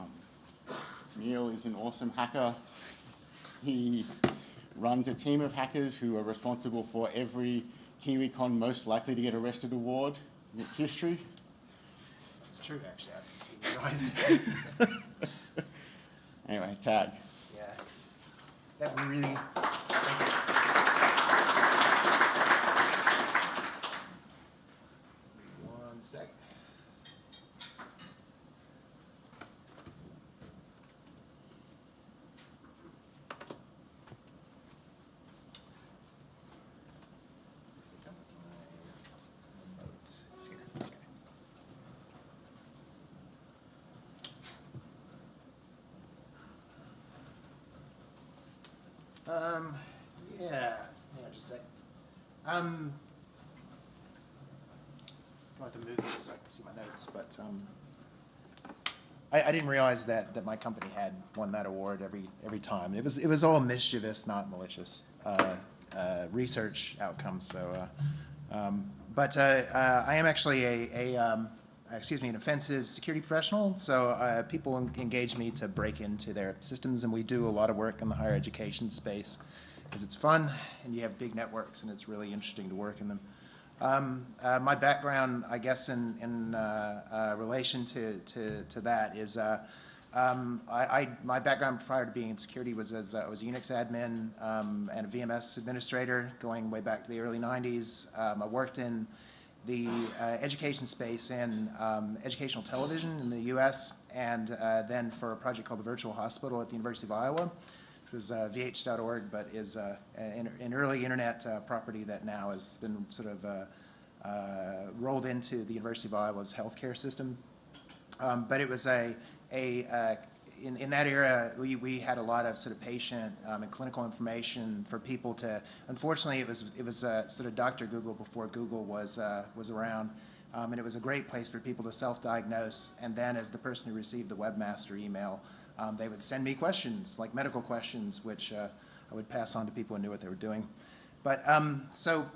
Um, Neil is an awesome hacker. He runs a team of hackers who are responsible for every KiwiCon most likely to get arrested award in its history. It's true, actually. I didn't realize that. Anyway, tag. yeah. That really. Thank you. One sec. Done with my remote. It's here. Okay. Um, yeah, hang on just a sec. Um, I have to move this so I can see my notes, but, I, I didn't realize that, that my company had won that award every, every time. It was, it was all mischievous, not malicious, uh, uh, research outcomes, so, uh, um, but, uh, uh, I am actually a, a, um, excuse me, an offensive security professional, so, uh, people en- engage me to break into their systems, and we do a lot of work in the higher education space, because it's fun, and you have big networks, and it's really interesting to work in them. Um, uh, my background, I guess, in, in uh, uh, relation to, to, to that is uh, um, I, I, my background prior to being in security was as uh, I was a Unix admin um, and a VMS administrator going way back to the early 90s. Um, I worked in the uh, education space in um, educational television in the US and uh, then for a project called the Virtual Hospital at the University of Iowa which was uh, vh.org, but is uh, an, an early internet uh, property that now has been sort of uh, uh, rolled into the University of Iowa's healthcare system. Um, but it was a, a uh, in, in that era, we, we had a lot of sort of patient um, and clinical information for people to, unfortunately, it was, it was sort of Dr. Google before Google was, was around. Um, and it was a great place for people to self-diagnose. And then as the person who received the webmaster email, um, they would send me questions, like medical questions, which uh, I would pass on to people who knew what they were doing. But um, so,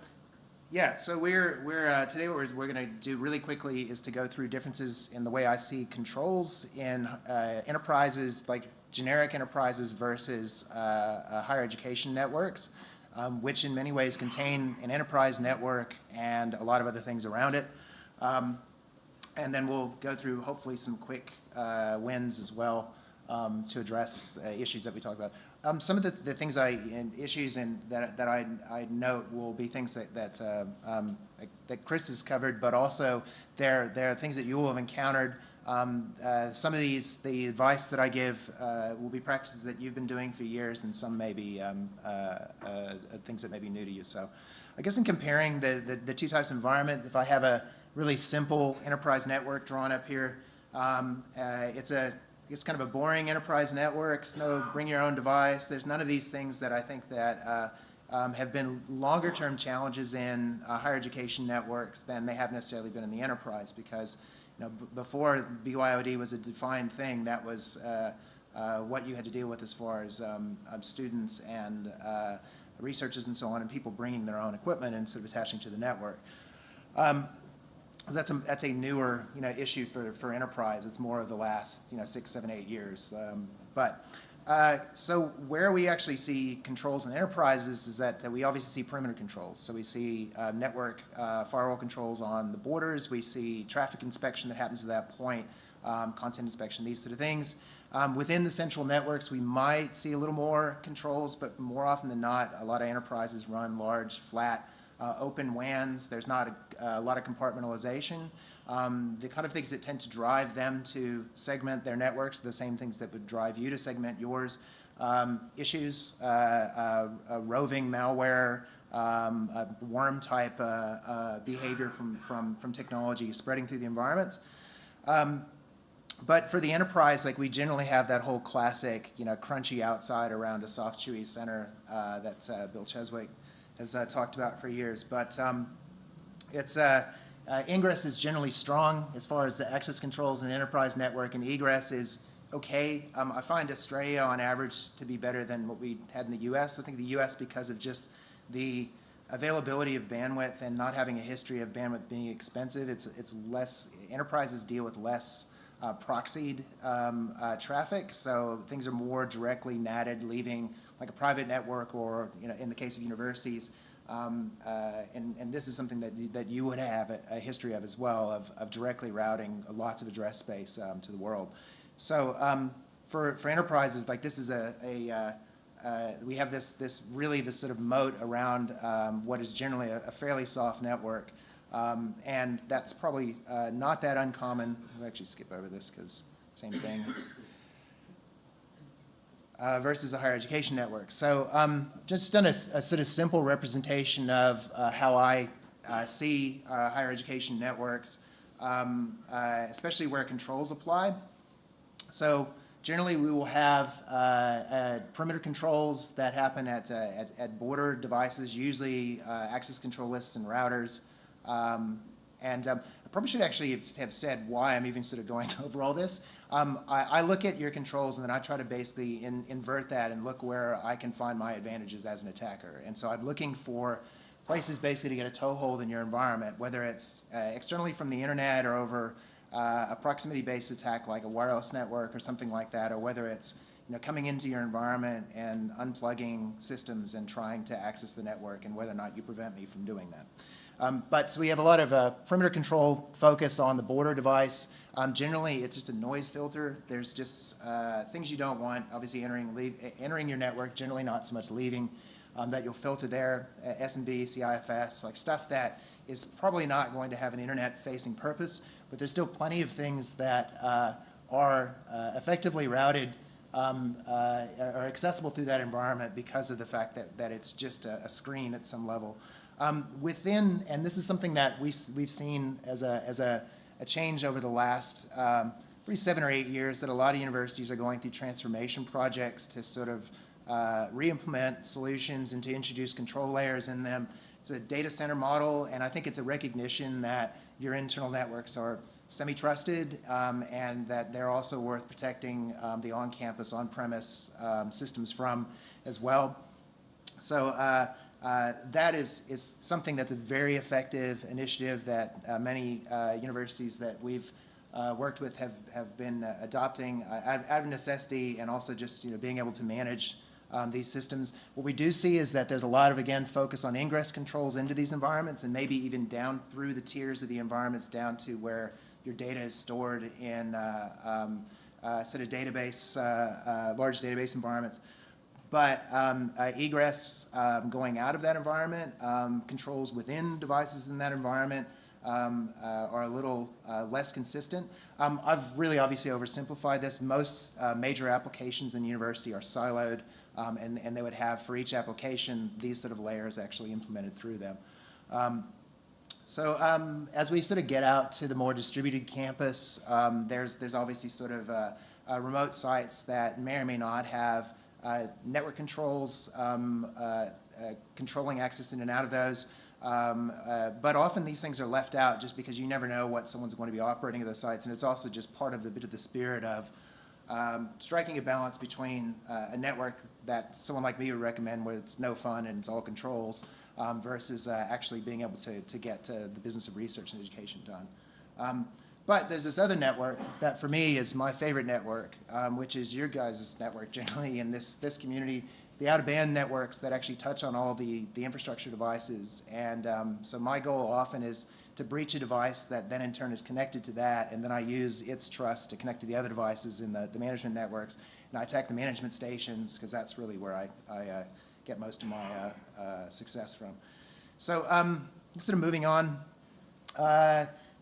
yeah, so we're, we're uh, today what we're, we're going to do really quickly is to go through differences in the way I see controls in uh, enterprises, like generic enterprises versus uh, uh, higher education networks, um, which in many ways contain an enterprise network and a lot of other things around it. Um, and then we'll go through hopefully some quick uh, wins as well um, to address uh, issues that we talked about. Um, some of the, the things I, and issues and that, that I, I note will be things that, that, uh, um, that Chris has covered, but also there, there are things that you will have encountered. Um, uh, some of these, the advice that I give uh, will be practices that you've been doing for years, and some may be um, uh, uh, things that may be new to you. So I guess in comparing the, the, the two types of environment, if I have a really simple enterprise network drawn up here, um, uh, it's a it's kind of a boring enterprise network. No bring your own device. There's none of these things that I think that uh, um, have been longer term challenges in uh, higher education networks than they have necessarily been in the enterprise because you know, before BYOD was a defined thing, that was uh, uh, what you had to deal with as far as um, um, students and uh, researchers and so on, and people bringing their own equipment instead of attaching to the network. Um, that's a, that's a newer you know, issue for, for enterprise. It's more of the last you know, six, seven, eight years. Um, but uh, so where we actually see controls in enterprises is that, that we obviously see perimeter controls. So we see uh, network uh, firewall controls on the borders. We see traffic inspection that happens at that point, um, content inspection, these sort of things. Um, within the central networks, we might see a little more controls, but more often than not, a lot of enterprises run large, flat, uh, open WANs. There's not a, a lot of compartmentalization. Um, the kind of things that tend to drive them to segment their networks, the same things that would drive you to segment yours. Um, issues, uh, uh, uh roving malware, um, worm type uh, uh, behavior from, from, from technology spreading through the environment. Um, but for the enterprise, like we generally have that whole classic, you know, crunchy outside around a soft, chewy center that Bill Cheswick has I talked about for years. But um, it's uh, uh, ingress is generally strong as far as the access controls the enterprise network, and egress is okay. Um, I find Australia on average to be better than what we had in the U.S. I think the U.S. because of just the availability of bandwidth and not having a history of bandwidth being expensive, it's it's less enterprises deal with less uh, proxied um, uh, traffic, so things are more directly natted, leaving like a private network or, you know, in the case of universities. Um, uh, and, and this is something that you, that you would have a, a history of as well, of, of directly routing lots of address space um, to the world. So um, for, for enterprises, like this is a, a uh, uh, we have this, this really this sort of moat around um, what is generally a, a fairly soft network. Um, and that's probably uh, not that uncommon. We'll actually skip over this because same thing. Uh, versus a higher education network. So um, just done a, a, sort of simple representation of uh, how I uh, see uh, higher education networks, um, uh, especially where controls apply. So generally we will have perimeter controls that happen at, at, at, border devices, usually access control lists and routers. Um, and um, I probably should actually have, said why I'm even sort of going over all this. Um, I, I, look at your controls and then I try to basically in, invert that and look where I can find my advantages as an attacker. And so I'm looking for places basically to get a toehold in your environment, whether it's uh, externally from the internet or over uh, a proximity-based attack like a wireless network or something like that, or whether it's you know, coming into your environment and unplugging systems and trying to access the network and whether or not you prevent me from doing that. Um, but so we have a lot of uh, perimeter control focus on the border device. Um, generally, it's just a noise filter. There's just uh, things you don't want, obviously entering, leave, entering your network, generally not so much leaving, um, that you'll filter there, uh, SMB, CIFS, like stuff that is probably not going to have an internet-facing purpose, but there's still plenty of things that uh, are uh, effectively routed um, uh, are accessible through that environment because of the fact that, that it's just a, a screen at some level. Um, within, and this is something that we, we've seen as a, as a, a change over the last um, probably seven or eight years that a lot of universities are going through transformation projects to sort of uh, re-implement solutions and to introduce control layers in them. It's a data center model, and I think it's a recognition that your internal networks are semi-trusted um, and that they're also worth protecting um, the on-campus, on-premise um, systems from as well. So uh, uh, that is, is something that's a very effective initiative that uh, many uh, universities that we've uh, worked with have, have been uh, adopting out, out, of necessity and also just you know, being able to manage um, these systems. What we do see is that there's a lot of, again, focus on ingress controls into these environments and maybe even down through the tiers of the environments down to where your data is stored in um, sort of database, large database environments. But um, uh, egress um, going out of that environment, um, controls within devices in that environment um, uh, are a little uh, less consistent. Um, I've really obviously oversimplified this. Most uh, major applications in university are siloed, and, and they would have for each application these sort of layers actually implemented through them. So um, as we sort of get out to the more distributed campus, um, there's, there's obviously sort of uh, uh, remote sites that may or may not have network controls, um, uh, uh, controlling access in and out of those. Um, uh, but often these things are left out just because you never know what someone's going to be operating at those sites. And it's also just part of the bit of the spirit of um, striking a balance between uh, a network that someone like me would recommend where it's no fun and it's all controls um, versus uh, actually being able to, to get the business of research and education done. But there's this other network that for me is my favorite network, um, which is your guys' network generally in this, this community. It's the out-of-band networks that actually touch on all the, the infrastructure devices. And um, so my goal often is to breach a device that then in turn is connected to that, and then I use its trust to connect to the other devices in the, the management networks. And I attack the management stations because that's really where I, I uh, get most of my uh, uh, success from. So um, sort of moving on.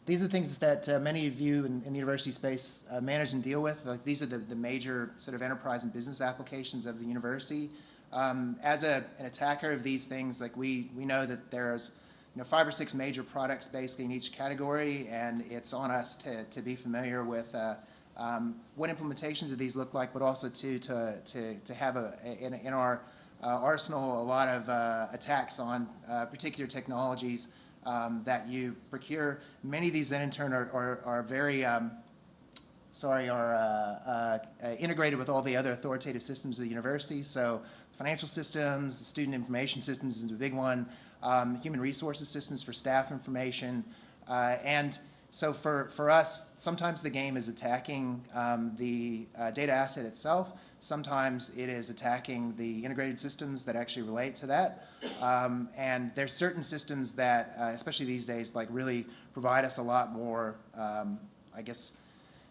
These are the things that uh, many of you in, in the university space uh, manage and deal with. Like these are the, the major sort of enterprise and business applications of the university. Um, as a, an attacker of these things, like we, we know that there's you know, five or six major products basically in each category, and it's on us to, to be familiar with uh, um, what implementations of these look like, but also to, to, to, to have a, in, in our uh, arsenal a lot of uh, attacks on uh, particular technologies um, that you procure. Many of these then in turn are, are, are very, um, sorry, are uh, uh, integrated with all the other authoritative systems of the university. So financial systems, the student information systems is a big one, um, human resources systems for staff information, uh, and so for, for us, sometimes the game is attacking um, the uh, data asset itself. Sometimes it is attacking the integrated systems that actually relate to that. Um, and there's certain systems that, uh, especially these days, like really provide us a lot more, um, I guess,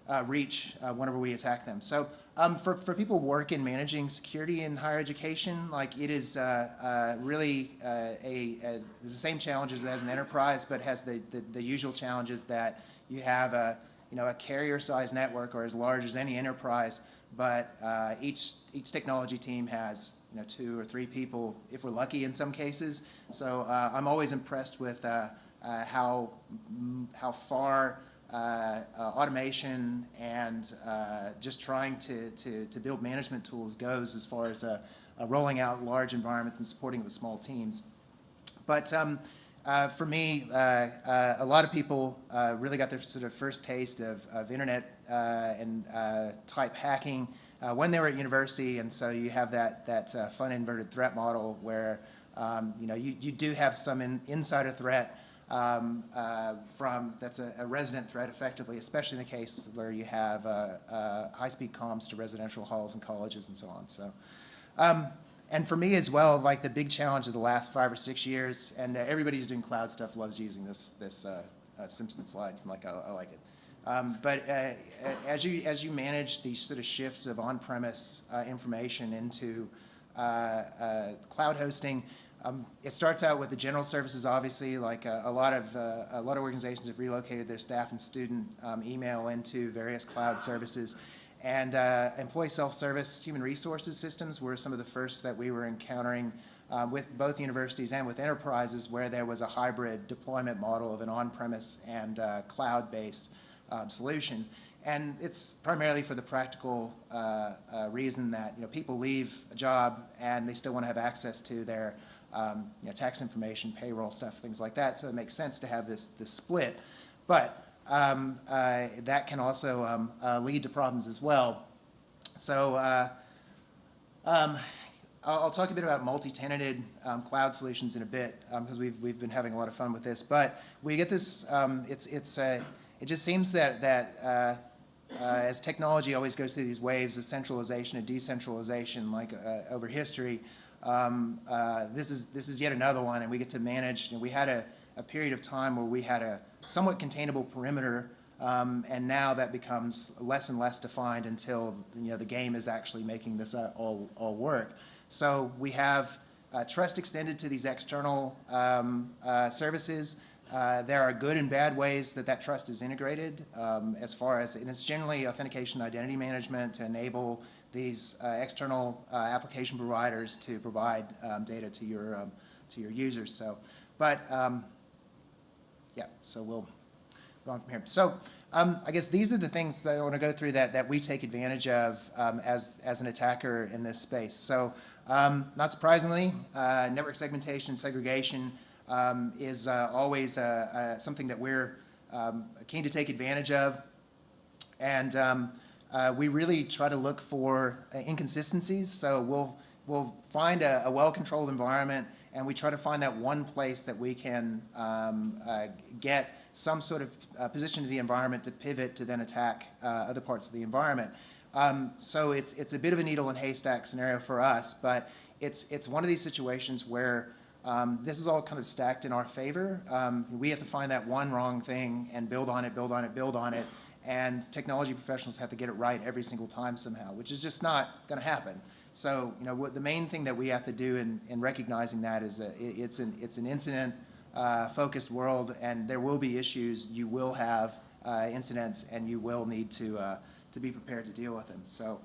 uh, reach uh, whenever we attack them. So um, for, for people work in managing security in higher education, like it is uh, uh, really uh, a, a the same challenges as an enterprise, but has the, the, the usual challenges that you have a you know a carrier size network or as large as any enterprise, but each each technology team has you know two or three people if we're lucky in some cases. So uh, I'm always impressed with uh, uh, how mm, how far uh, uh, automation and uh, just trying to, to, to build management tools goes as far as rolling out large environments and supporting with small teams. But um, for me, a lot of people really got their sort of first taste of, of internet and type hacking uh, when they were at university, and so you have that that uh, fun inverted threat model where um, you know you, you do have some in, insider threat um, uh, from that's a, a resident threat effectively, especially in the case where you have uh, uh, high-speed comms to residential halls and colleges and so on. So. Um, and for me as well, like the big challenge of the last five or six years, and uh, everybody who's doing cloud stuff loves using this this Simpson slide. Like, I, I like it. Um, but uh, as you as you manage these sort of shifts of on-premise uh, information into uh, uh, cloud hosting, um, it starts out with the general services. Obviously, like uh, a lot of uh, a lot of organizations have relocated their staff and student um, email into various cloud services. And uh, employee self-service human resources systems were some of the first that we were encountering um, with both universities and with enterprises where there was a hybrid deployment model of an on-premise and uh, cloud-based um, solution. And it's primarily for the practical uh, uh, reason that you know people leave a job and they still want to have access to their um, you know, tax information, payroll stuff, things like that. So it makes sense to have this this split. But um, uh, that can also um, uh, lead to problems as well. So uh, um, I'll, I'll, talk a bit about multi-tenanted um, cloud solutions in a bit because we've we've been having a lot of fun with this. But we get this. It's it's uh, it just seems that that uh, uh, as technology always goes through these waves of centralization and decentralization, like over history. Um, this is this is yet another one, and we get to manage. Know, we had a, a period of time where we had a somewhat containable perimeter, um, and now that becomes less and less defined until you know the game is actually making this uh, all, all work. So we have uh, trust extended to these external um, uh, services. Uh, there are good and bad ways that that trust is integrated um, as far as, and it's generally authentication identity management to enable these uh, external uh, application providers to provide um, data to your, um, to your users. So, but um, yeah, so we'll go on from here. So um, I guess these are the things that I want to go through that, that we take advantage of um, as, as an attacker in this space. So not surprisingly, uh, network segmentation, segregation um, is uh, always uh, uh, something that we're um, keen to take advantage of. And um, we really try to look for inconsistencies. So we'll, we'll find a, a well-controlled environment and we try to find that one place that we can um, uh, get some sort of uh, position to the environment to pivot to then attack uh, other parts of the environment. Um, so it's, it's a bit of a needle and haystack scenario for us, but it's, it's one of these situations where um, this is all kind of stacked in our favor. Um, we have to find that one wrong thing and build on it, build on it, build on it, and technology professionals have to get it right every single time somehow, which is just not going to happen. So, you know, what the main thing that we have to do in, in recognizing that is that it, it's an it's an incident uh, focused world, and there will be issues. You will have uh, incidents, and you will need to uh, to be prepared to deal with them. So.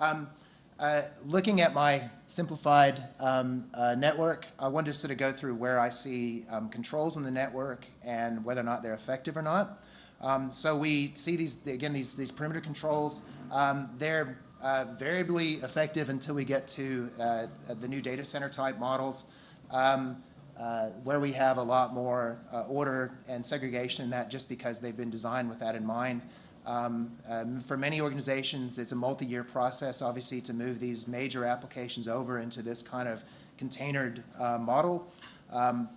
Um, uh, looking at my simplified um, uh, network, I want to sort of go through where I see um, controls in the network and whether or not they're effective or not. Um, so we see these, again, these, these perimeter controls. Um, they're uh, variably effective until we get to uh, the new data center type models, um, uh, where we have a lot more order and segregation in that just because they've been designed with that in mind. Um, um, for many organizations, it's a multi-year process, obviously, to move these major applications over into this kind of containered uh, model. Um,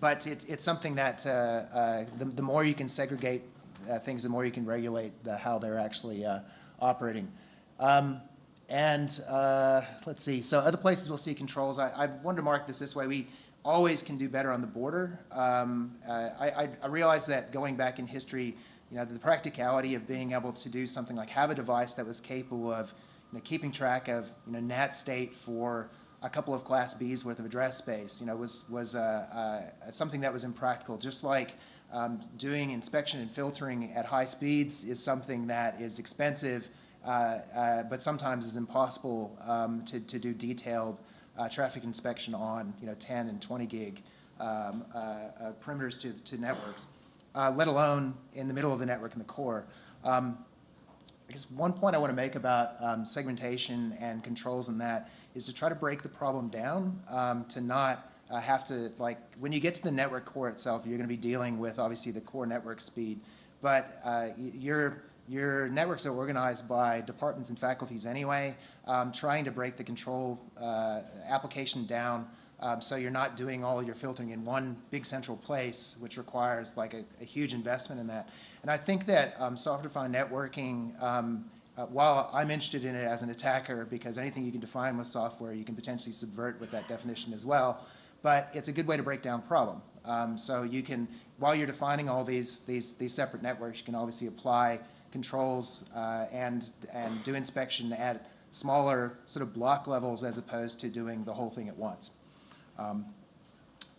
but it's, it's something that uh, uh, the, the, more you can segregate uh, things, the more you can regulate the, how they're actually uh, operating. Um, and uh, let's see, so other places we'll see controls. I, I wanted to mark this this way. We always can do better on the border. Um, I, I, I realize that going back in history, you know, the practicality of being able to do something like have a device that was capable of you know, keeping track of you know, NAT state for a couple of Class Bs worth of address space, you know, was, was uh, uh, something that was impractical. Just like um, doing inspection and filtering at high speeds is something that is expensive, uh, uh, but sometimes is impossible um, to, to do detailed uh, traffic inspection on, you know, 10 and 20 gig um, uh, perimeters to, to networks, uh, let alone in the middle of the network in the core. Um, I guess one point I want to make about um, segmentation and controls and that is to try to break the problem down um, to not uh, have to, like, when you get to the network core itself, you're going to be dealing with obviously the core network speed, but uh, your, your networks are organized by departments and faculties anyway, um, trying to break the control uh, application down um, so you're not doing all your filtering in one big central place, which requires like a, a huge investment in that. And I think that um, software-defined networking, um, uh, while I'm interested in it as an attacker, because anything you can define with software, you can potentially subvert with that definition as well. But it's a good way to break down problem. Um, so you can, while you're defining all these these these separate networks, you can obviously apply controls uh, and and do inspection at smaller sort of block levels as opposed to doing the whole thing at once. Um,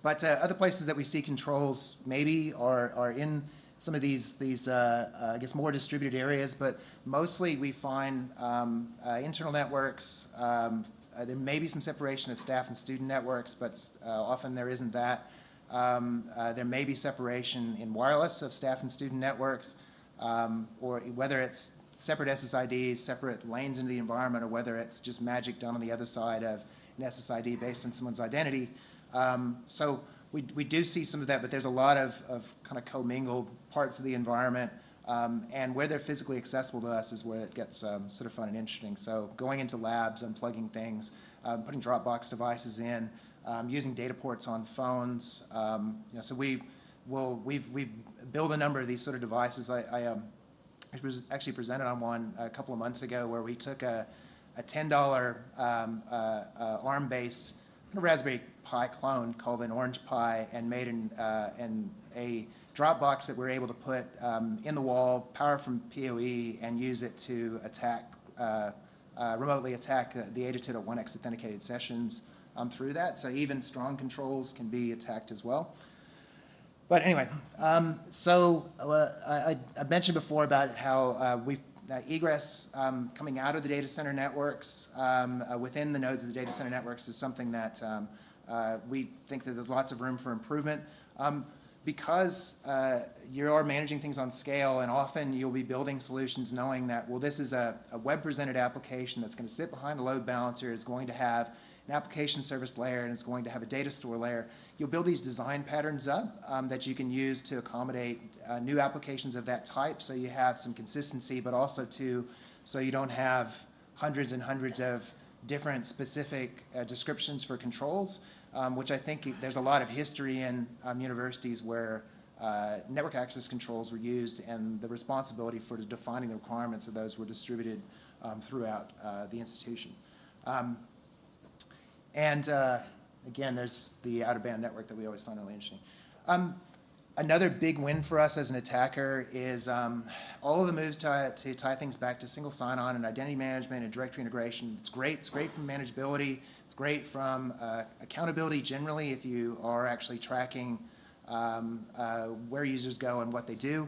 But uh, other places that we see controls maybe are, are in some of these, these uh, uh, I guess, more distributed areas, but mostly we find um, uh, internal networks. Um, uh, There may be some separation of staff and student networks, but often there isn't that. Um, There may be separation in wireless of staff and student networks, um, or whether it's separate SSIDs, separate lanes into the environment, or whether it's just magic done on the other side of an SSID based on someone's identity. Um, so we, we do see some of that, but there's a lot of, of kind of commingled parts of the environment. Um, and where they're physically accessible to us is where it gets um, sort of fun and interesting. So going into labs, unplugging things, um, putting Dropbox devices in, um, using data ports on phones. Um, you know, so we will we've we've built a number of these sort of devices. I, I um, I was actually presented on one a couple of months ago where we took a, a $10 um, uh, uh, ARM-based Raspberry Pi clone called an Orange Pi and made an, uh, a Dropbox that we're able to put um, in the wall, power from PoE, and use it to attack, uh, uh, remotely attack uh, the 802.1x authenticated sessions um, through that. So even strong controls can be attacked as well. But anyway, um, so uh, I, I mentioned before about how uh, we uh, egress um, coming out of the data center networks um, uh, within the nodes of the data center networks is something that um, uh, we think that there's lots of room for improvement. Because uh, you are managing things on scale, and often you'll be building solutions knowing that, well, this is a, a web-presented application that's going to sit behind a load balancer, is going to have an application service layer, and it's going to have a data store layer. You'll build these design patterns up um, that you can use to accommodate uh, new applications of that type, so you have some consistency, but also to so you don't have hundreds and hundreds of different specific uh, descriptions for controls, um, which I think there's a lot of history in um, universities where uh, network access controls were used and the responsibility for defining the requirements of those were distributed um, throughout uh, the institution. Um, and uh, again, there's the out-of-band network that we always find really interesting. Um, another big win for us as an attacker is um, all of the moves to, to tie things back to single sign-on and identity management and directory integration. It's great. It's great from manageability. It's great from uh, accountability generally if you are actually tracking um, uh, where users go and what they do.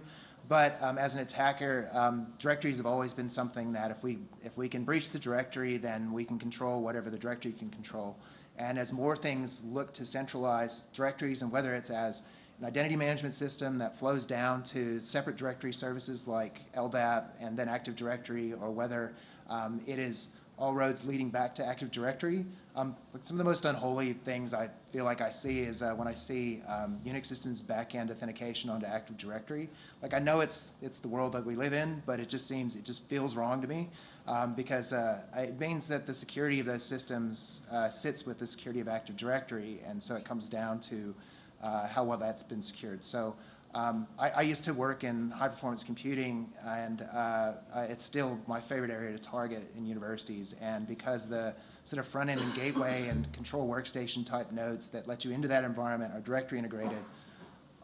But um, as an attacker, um, directories have always been something that if we if we can breach the directory, then we can control whatever the directory can control. And as more things look to centralize directories, and whether it's as an identity management system that flows down to separate directory services like LDAP and then Active Directory, or whether um, it is all roads leading back to Active Directory. Um, some of the most unholy things I feel like I see is uh, when I see um, Unix systems backend authentication onto Active Directory. Like I know it's it's the world that we live in, but it just seems it just feels wrong to me um, because uh, it means that the security of those systems uh, sits with the security of Active Directory, and so it comes down to uh, how well that's been secured. So Um, I, I used to work in high-performance computing, and uh, it's still my favorite area to target in universities. And because the sort of front-end and gateway and control workstation type nodes that let you into that environment are directory integrated,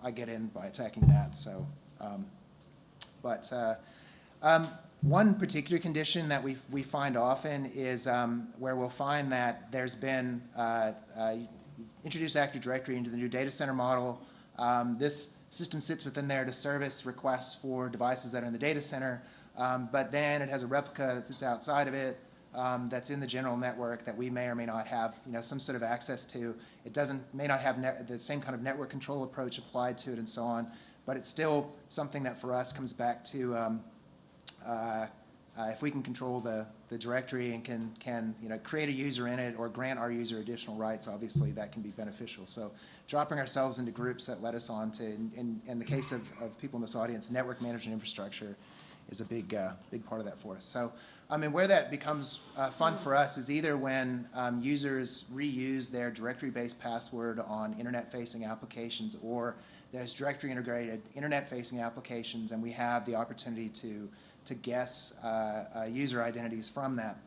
I get in by attacking that. So, um, but uh, um, one particular condition that we, we find often is um, where we'll find that there's been uh, uh, introduced Active Directory into the new data center model. Um, this system sits within there to service requests for devices that are in the data center, um, but then it has a replica that sits outside of it um, that's in the general network that we may or may not have, you know, some sort of access to. It doesn't, may not have the same kind of network control approach applied to it and so on, but it's still something that for us comes back to um, uh, uh, if we can control the, the directory and can, can you know, create a user in it or grant our user additional rights, obviously that can be beneficial. So dropping ourselves into groups that let us on to, in, in, in the case of, of people in this audience, network management infrastructure is a big, uh, big part of that for us. So, I mean, where that becomes uh, fun for us is either when um, users reuse their directory-based password on internet-facing applications or there's directory integrated internet-facing applications and we have the opportunity to to guess uh, uh, user identities from that.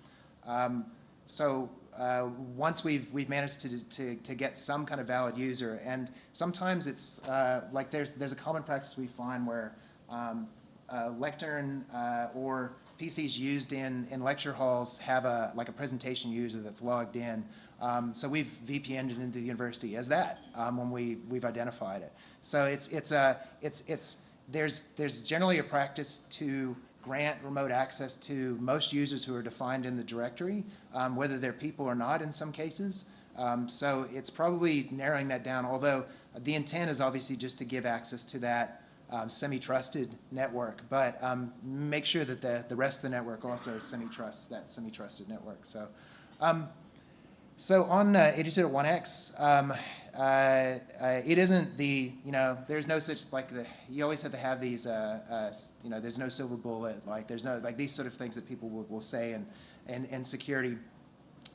Um, so uh, once we've we've managed to, to to get some kind of valid user, and sometimes it's uh, like there's there's a common practice we find where um, uh, lectern uh, or PCs used in in lecture halls have a like a presentation user that's logged in. Um, so we've VPN'd it into the university as that um, when we we've identified it. So it's it's a it's it's there's there's generally a practice to grant remote access to most users who are defined in the directory, um, whether they're people or not in some cases. Um, so it's probably narrowing that down, although the intent is obviously just to give access to that um, semi-trusted network, but um, make sure that the, the rest of the network also semi-trusts that semi-trusted network. So, um, so on uh, 802.1x, um, uh, uh, it isn't the, you know, there's no such, like, the, you always have to have these, uh, uh, you know, there's no silver bullet, like, there's no, like, these sort of things that people will, will say in, in, in security.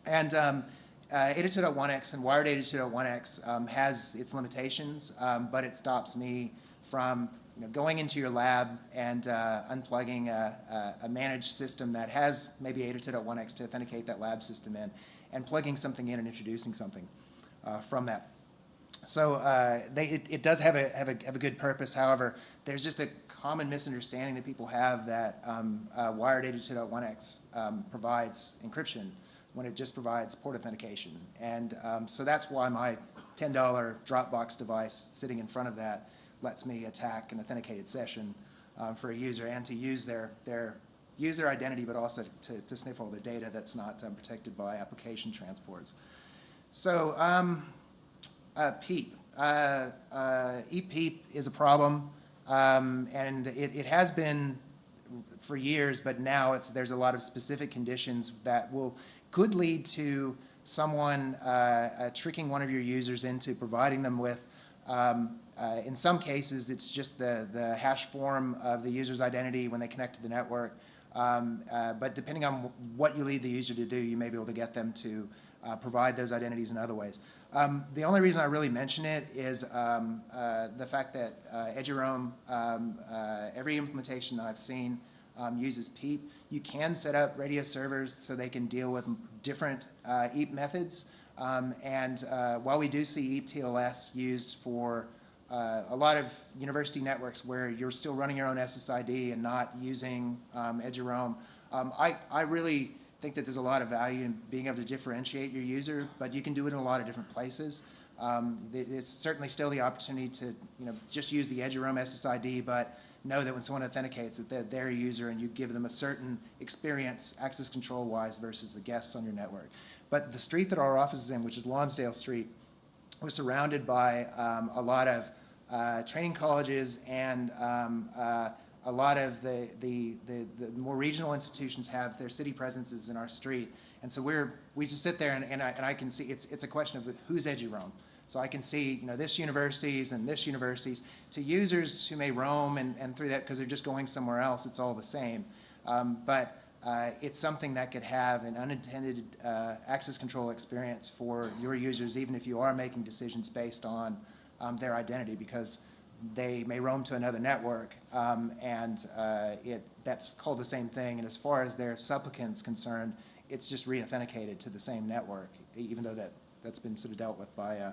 And um, uh, 802.1x and wired 802.1x um, has its limitations, um, but it stops me from you know, going into your lab and uh, unplugging a, a, managed system that has maybe 802.1x to authenticate that lab system in and plugging something in and introducing something uh, from that. So uh, they, it, it, does have a, have, a, have a good purpose. However, there's just a common misunderstanding that people have that um, uh, wired 802.1x um, provides encryption when it just provides port authentication. And um, so that's why my $10 Dropbox device sitting in front of that lets me attack an authenticated session uh, for a user and to use their, their use their identity, but also to, to sniff all their data that's not um, protected by application transports. So um, uh, PEEP. Uh, uh, EPEEP is a problem, um, and it, it has been for years, but now it's, there's a lot of specific conditions that will could lead to someone uh, uh, tricking one of your users into providing them with um, uh, in some cases, it's just the, the hash form of the user's identity when they connect to the network. Um, but depending on what you lead the user to do, you may be able to get them to uh, provide those identities in other ways. Um, the only reason I really mention it is um, uh, the fact that uh, eduroam, um, uh, every implementation I've seen um, uses PEEP. You can set up Radius servers so they can deal with different uh, EAP methods. Um, and while we do see EAP TLS used for uh, a lot of university networks where you're still running your own SSID and not using um, eduroam. I, I really think that there's a lot of value in being able to differentiate your user, but you can do it in a lot of different places. Um, there's certainly still the opportunity to you know, just use the eduroam SSID, but know that when someone authenticates that they're their user and you give them a certain experience access control wise versus the guests on your network. But the street that our office is in, which is Lonsdale Street, was surrounded by um, a lot of uh, training colleges and um, uh, a lot of the, the, the, the, more regional institutions have their city presences in our street. And so we're, we just sit there and, and, I, and I can see it's, it's a question of who's eduroam. So I can see, you know, this universities and this universities to users who may roam and, and through that because they're just going somewhere else, it's all the same. Um, but uh, it's something that could have an unintended uh, access control experience for your users, even if you are making decisions based on um, their identity because they may roam to another network, um, and uh, it, that's called the same thing. And as far as their supplicant's concerned, it's just re-authenticated to the same network, even though that, that's been sort of dealt with by, uh,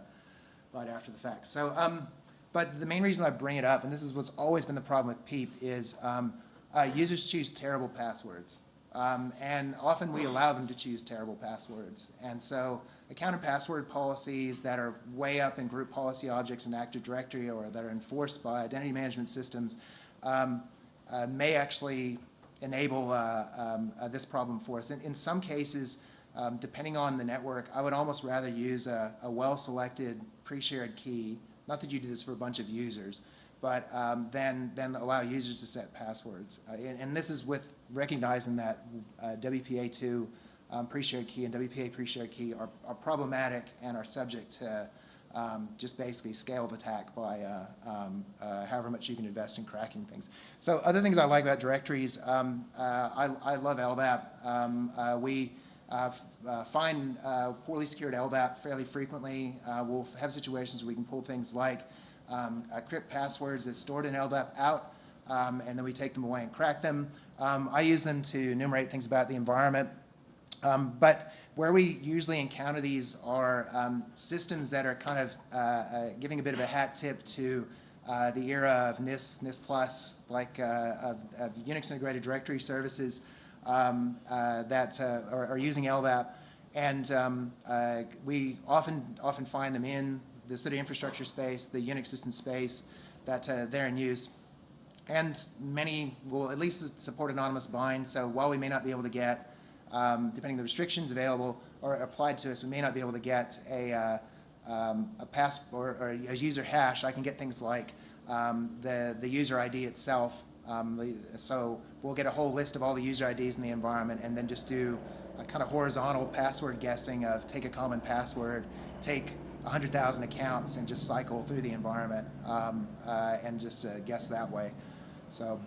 right after the fact. So, um, but the main reason I bring it up, and this is what's always been the problem with PEEP, is um, uh, users choose terrible passwords. Um, and often we allow them to choose terrible passwords. And so account and password policies that are way up in group policy objects in Active Directory or that are enforced by identity management systems um, uh, may actually enable uh, um, uh, this problem for us. In, in some cases, um, depending on the network, I would almost rather use a, a well-selected pre-shared key, not that you do this for a bunch of users, but um, then, then allow users to set passwords. Uh, and, and this is with recognizing that uh, WPA2 um, pre-shared key and WPA pre-shared key are, are problematic and are subject to um, just basically scale of attack by uh, um, uh, however much you can invest in cracking things. So other things I like about directories, um, uh, I, I love LDAP. Um, uh, we uh, uh, find poorly secured LDAP fairly frequently. We'll have situations where we can pull things like um, crypt passwords that's stored in LDAP out, and then we take them away and crack them. I use them to enumerate things about the environment. Um, but where we usually encounter these are um, systems that are kind of uh, uh, giving a bit of a hat tip to uh, the era of NIST, NIST Plus, like uh, of, of Unix integrated directory services um, uh, that uh, are, are using LDAP. And um, we often, often find them in the city infrastructure space, the Unix system space, that they're in use. And many will at least support anonymous bind, so while we may not be able to get, um, depending on the restrictions available or applied to us, we may not be able to get a, uh, um, a pass or, or a user hash. I can get things like um, the, the user ID itself. Um, so we'll get a whole list of all the user IDs in the environment and then just do a kind of horizontal password guessing of take a common password, take 100,000 accounts and just cycle through the environment um, uh, and just uh, guess that way. So,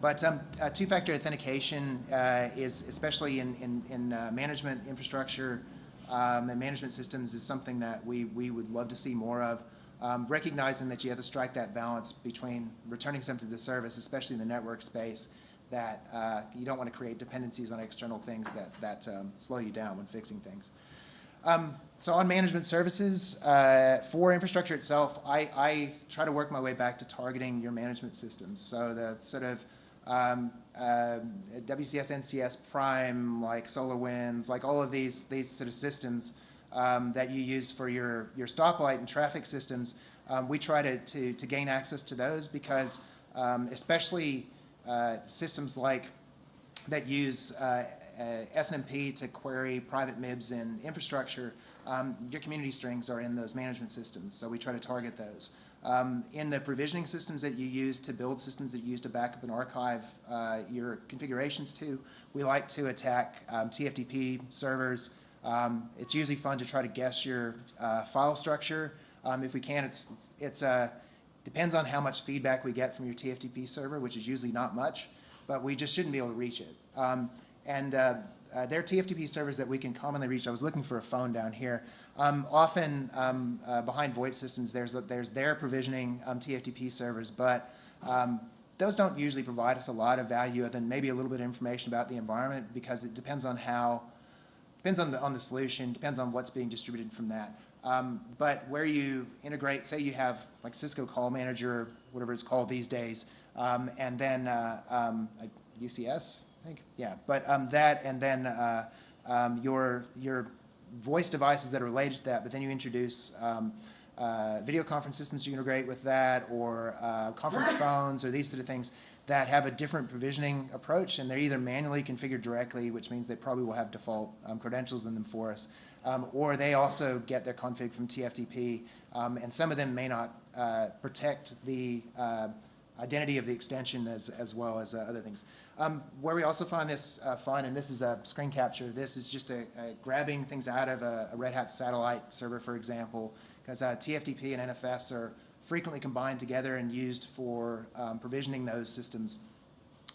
but um, uh, two-factor authentication uh, is, especially in, in, in uh, management infrastructure um, and management systems, is something that we, we would love to see more of. Um, recognizing that you have to strike that balance between returning something to the service, especially in the network space, that uh, you don't want to create dependencies on external things that, that um, slow you down when fixing things. Um, so on management services, uh, for infrastructure itself, I, I try to work my way back to targeting your management systems. So the sort of um, uh, WCS, NCS, Prime, like SolarWinds, like all of these, these sort of systems um, that you use for your, your stoplight and traffic systems, um, we try to, to, to gain access to those because um, especially uh, systems like that use uh, uh, SNMP to query private MIBs in infrastructure, um, your community strings are in those management systems, so we try to target those. Um, in the provisioning systems that you use to build systems that you use to backup and archive uh, your configurations to, we like to attack um, TFTP servers. Um, it's usually fun to try to guess your uh, file structure. Um, if we can, it's, it's uh, depends on how much feedback we get from your TFTP server, which is usually not much, but we just shouldn't be able to reach it. Um, and uh, they're TFTP servers that we can commonly reach. I was looking for a phone down here. Um, often um, uh, behind VoIP systems, there's, there's their provisioning um, TFTP servers, but um, those don't usually provide us a lot of value other than maybe a little bit of information about the environment because it depends on how, depends on the, on the solution, depends on what's being distributed from that. Um, but where you integrate, say you have like Cisco Call Manager, whatever it's called these days, um, and then uh, UCS, I think, yeah. But um, that, and then uh, um, your your voice devices that are related to that. But then you introduce um, uh, video conference systems you integrate with that, or uh, conference phones, or these sort of things that have a different provisioning approach, and they're either manually configured directly, which means they probably will have default um, credentials in them for us, um, or they also get their config from TFTP, um, and some of them may not uh, protect the uh, identity of the extension as, as well as uh, other things. Um, where we also find this uh, fun, and this is a screen capture, this is just a, a grabbing things out of a, a, Red Hat satellite server, for example, because uh, TFTP and NFS are frequently combined together and used for um, provisioning those systems.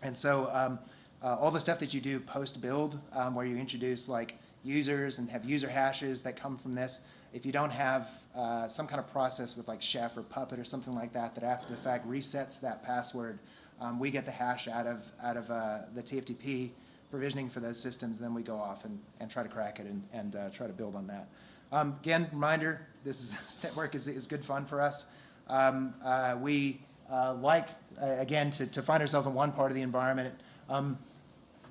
And so um, uh, all the stuff that you do post-build, um, where you introduce like users and have user hashes that come from this. If you don't have uh, some kind of process with like Chef or Puppet or something like that, that after the fact resets that password, um, we get the hash out of, out of uh, the TFTP provisioning for those systems, then we go off and, and try to crack it and, and uh, try to build on that. Um, again, reminder, this is, this network is, is good fun for us. Um, uh, we uh, like, uh, again, to, to find ourselves in one part of the environment. Um,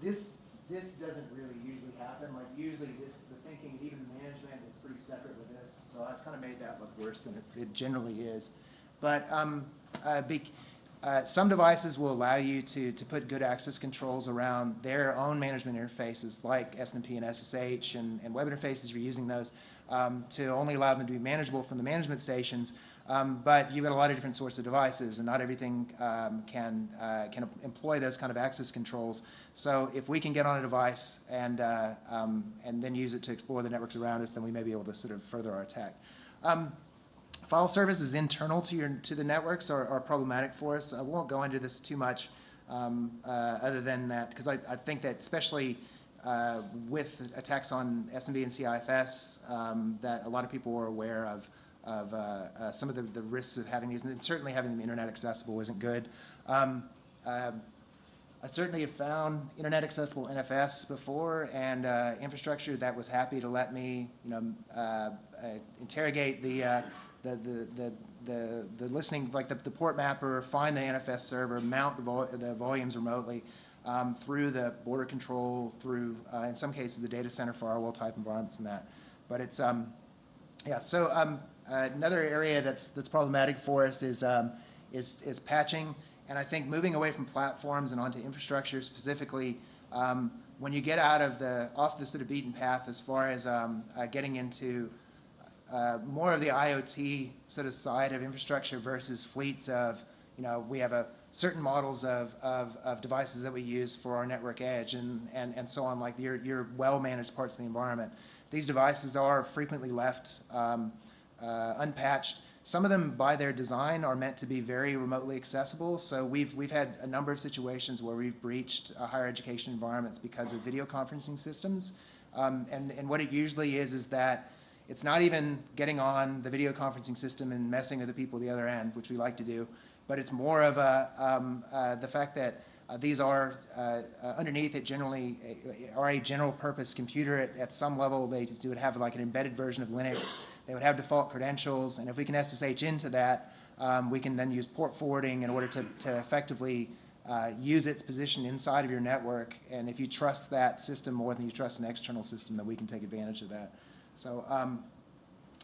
this, this doesn't really usually happen. Like usually this, the thinking, even management is pretty separate with this. So I've kind of made that look worse than it, it generally is. But um, uh, uh, some devices will allow you to, to put good access controls around their own management interfaces like SNMP and SSH and, and web interfaces, you're using those um, to only allow them to be manageable from the management stations. Um, but you've got a lot of different sorts of devices and not everything um, can, uh, can employ those kind of access controls. So if we can get on a device and, uh, um, and then use it to explore the networks around us, then we may be able to sort of further our attack. Um, File services internal to your to the networks are, problematic for us. I won't go into this too much, um, uh, other than that, because I, I think that especially uh, with attacks on SMB and CIFS, um, that a lot of people are aware of of uh, uh, some of the, the risks of having these, and certainly having them internet accessible isn't good. Um, um I certainly have found internet accessible NFS before and uh, infrastructure that was happy to let me, you know, uh, interrogate the, the, the, the, the, listening, like the, the port mapper, find the NFS server, mount the, the volumes remotely um, through the border control, through, uh, in some cases, the data center firewall type environments and that. But it's, um, yeah, so um, another area that's, that's problematic for us is, um, is, is patching. And I think moving away from platforms and onto infrastructure specifically, um, when you get out of the, off the sort of beaten path as far as um, uh, getting into uh, more of the IoT sort of side of infrastructure versus fleets of, you know, we have a certain models of, of, of devices that we use for our network edge and, and, and so on, like your, your well-managed parts of the environment. These devices are frequently left um, uh, unpatched. Some of them, by their design, are meant to be very remotely accessible. So we've, we've had a number of situations where we've breached uh, higher education environments because of video conferencing systems. Um, and, and what it usually is is that it's not even getting on the video conferencing system and messing with the people at the other end, which we like to do, but it's more of a, um, uh, the fact that uh, these are uh, uh underneath it generally uh, are a general purpose computer at, at some level. They would have like an embedded version of Linux. They would have default credentials, and if we can SSH into that, um, we can then use port forwarding in order to, to effectively uh, use its position inside of your network. And if you trust that system more than you trust an external system, then we can take advantage of that. So um,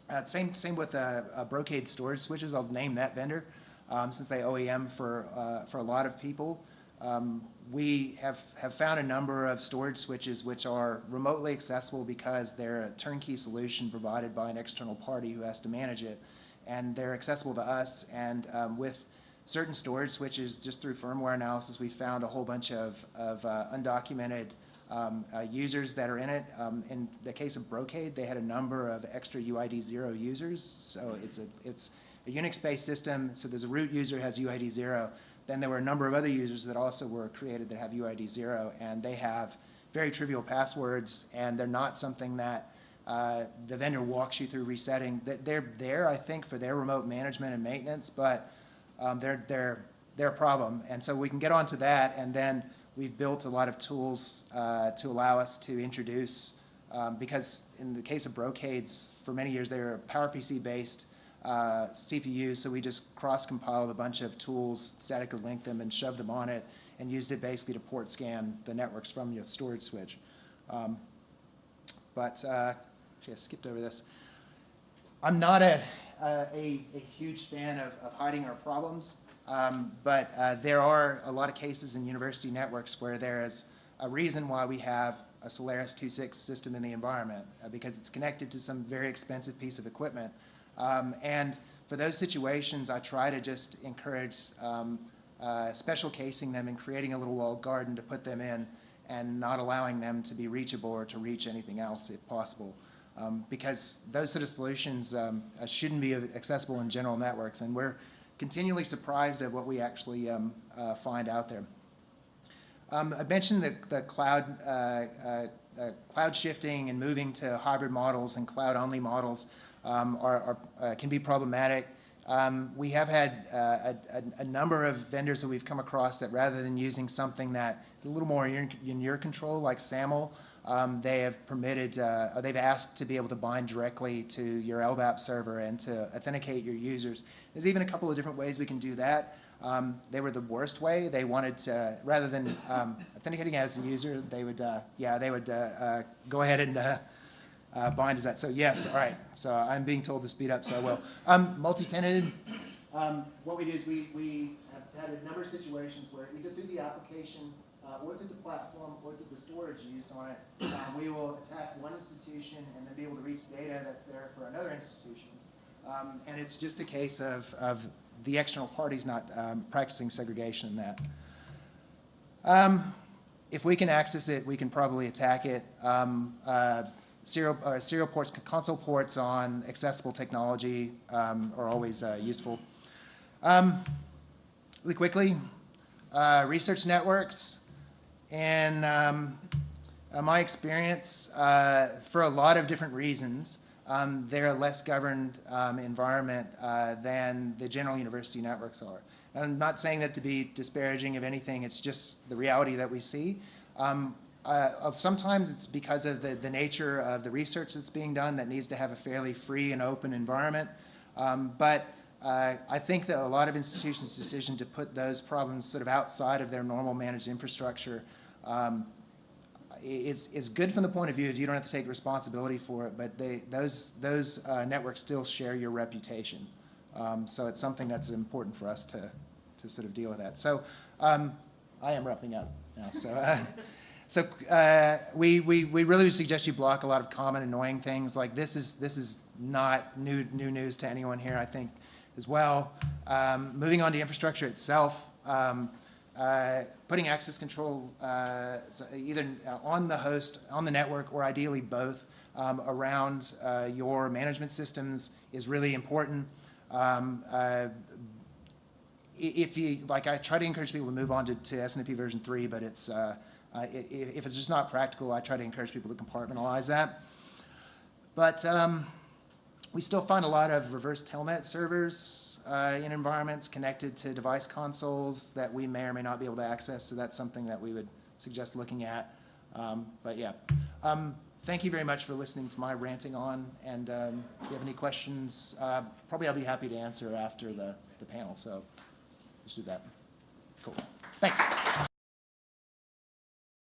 uh, same, same with uh, uh, Brocade storage switches. I'll name that vendor um, since they OEM for, uh, for a lot of people. Um, we have, have found a number of storage switches which are remotely accessible because they're a turnkey solution provided by an external party who has to manage it. And they're accessible to us. And um, with certain storage switches, just through firmware analysis, we found a whole bunch of, of uh, undocumented um, uh, users that are in it. Um, in the case of Brocade, they had a number of extra UID 0 users. So it's a, it's a Unix-based system. So there's a root user has UID 0. Then there were a number of other users that also were created that have UID 0. And they have very trivial passwords. And they're not something that uh, the vendor walks you through resetting. They're there, I think, for their remote management and maintenance. But um, they're, they're, they're a problem. And so we can get onto that. And then we've built a lot of tools uh, to allow us to introduce, um, because in the case of Brocades, for many years they were PowerPC based uh, CPUs, so we just cross-compiled a bunch of tools, statically linked them and shoved them on it and used it basically to port scan the networks from your storage switch. Um, but, uh, actually I skipped over this. I'm not a, a, a huge fan of, of hiding our problems. Um, but uh, there are a lot of cases in university networks where there is a reason why we have a Solaris 2.6 system in the environment, uh, because it's connected to some very expensive piece of equipment. Um, and for those situations, I try to just encourage um, uh, special casing them and creating a little walled garden to put them in and not allowing them to be reachable or to reach anything else if possible. Um, because those sort of solutions um, uh, shouldn't be accessible in general networks. And we're continually surprised at what we actually um, uh, find out there. Um, I mentioned the, the cloud, uh, uh, uh, cloud shifting and moving to hybrid models and cloud-only models um, are, are, uh, can be problematic. Um, we have had a, a, number of vendors that we've come across that rather than using something that is a little more in, in your control, like SAML, um, they have permitted, uh, they've asked to be able to bind directly to your LDAP server and to authenticate your users. There's even a couple of different ways we can do that. Um, they were the worst way. They wanted to, rather than um, authenticating as a user, they would, uh, yeah, they would uh, uh, go ahead and uh, uh, bind as that. So yes, all right. So I'm being told to speed up, so I will. Um, multi-tenanted. Um, what we do is we, we have had a number of situations where either through the application uh, or through the platform or through the storage used on it, uh, we will attack one institution and then be able to reach data that's there for another institution. Um, and it's just a case of, of the external parties not um, practicing segregation in that. Um, if we can access it, we can probably attack it. Um, uh, serial, uh, serial ports, console ports on accessible technology um, are always uh, useful. Um, really quickly, uh, research networks, and um, uh, my experience, uh, for a lot of different reasons, um, they're a less governed um, environment uh, than the general university networks are. I'm not saying that to be disparaging of anything, it's just the reality that we see. Um, uh, sometimes it's because of the, the nature of the research that's being done that needs to have a fairly free and open environment. Um, but uh, I think that a lot of institutions' decision to put those problems sort of outside of their normal managed infrastructure um, is, is good from the point of view of you don't have to take responsibility for it, but they, those, those uh, networks still share your reputation. Um, so it's something that's important for us to, to sort of deal with that. So um, I am wrapping up now. So, uh, so uh, we, we, we really suggest you block a lot of common annoying things. Like this is, this is not new, new news to anyone here, I think, as well. Um, moving on to infrastructure itself, um, uh, putting access control uh, either on the host, on the network, or ideally both um, around uh, your management systems is really important. Um, uh, if you, like I try to encourage people to move on to, to SNMP version 3, but it's, uh, uh, if it's just not practical, I try to encourage people to compartmentalize that. But um, we still find a lot of reverse telnet servers uh, in environments connected to device consoles that we may or may not be able to access, so that's something that we would suggest looking at. Um, but yeah. Um, thank you very much for listening to my ranting on, and um, if you have any questions, uh, probably I'll be happy to answer after the, the panel, so just do that. Cool. Thanks.